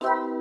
you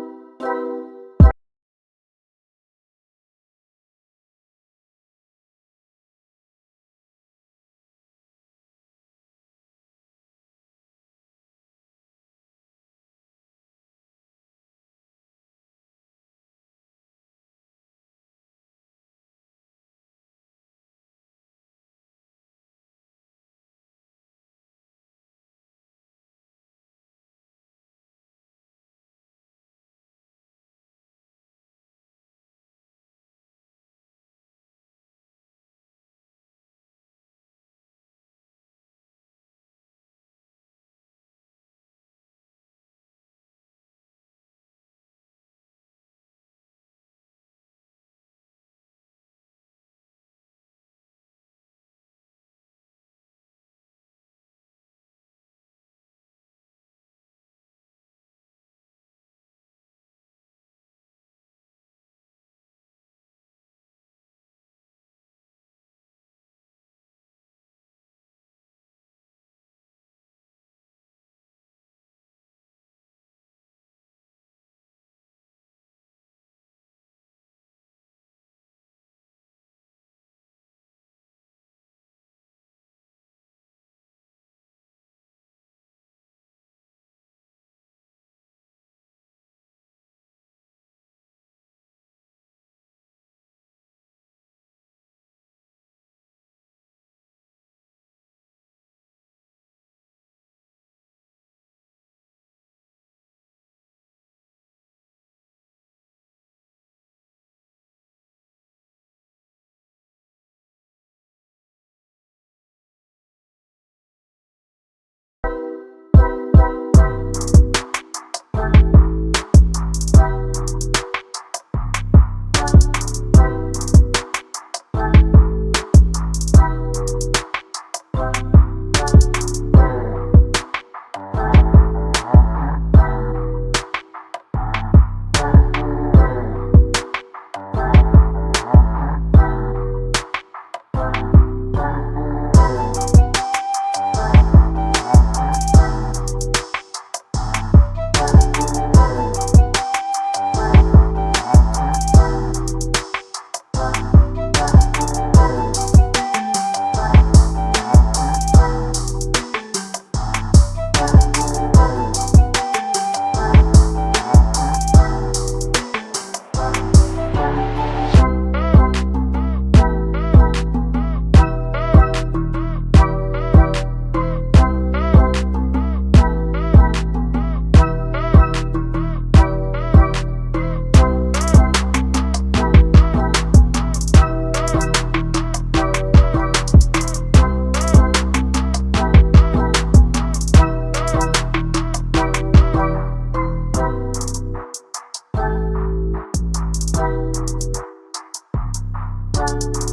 You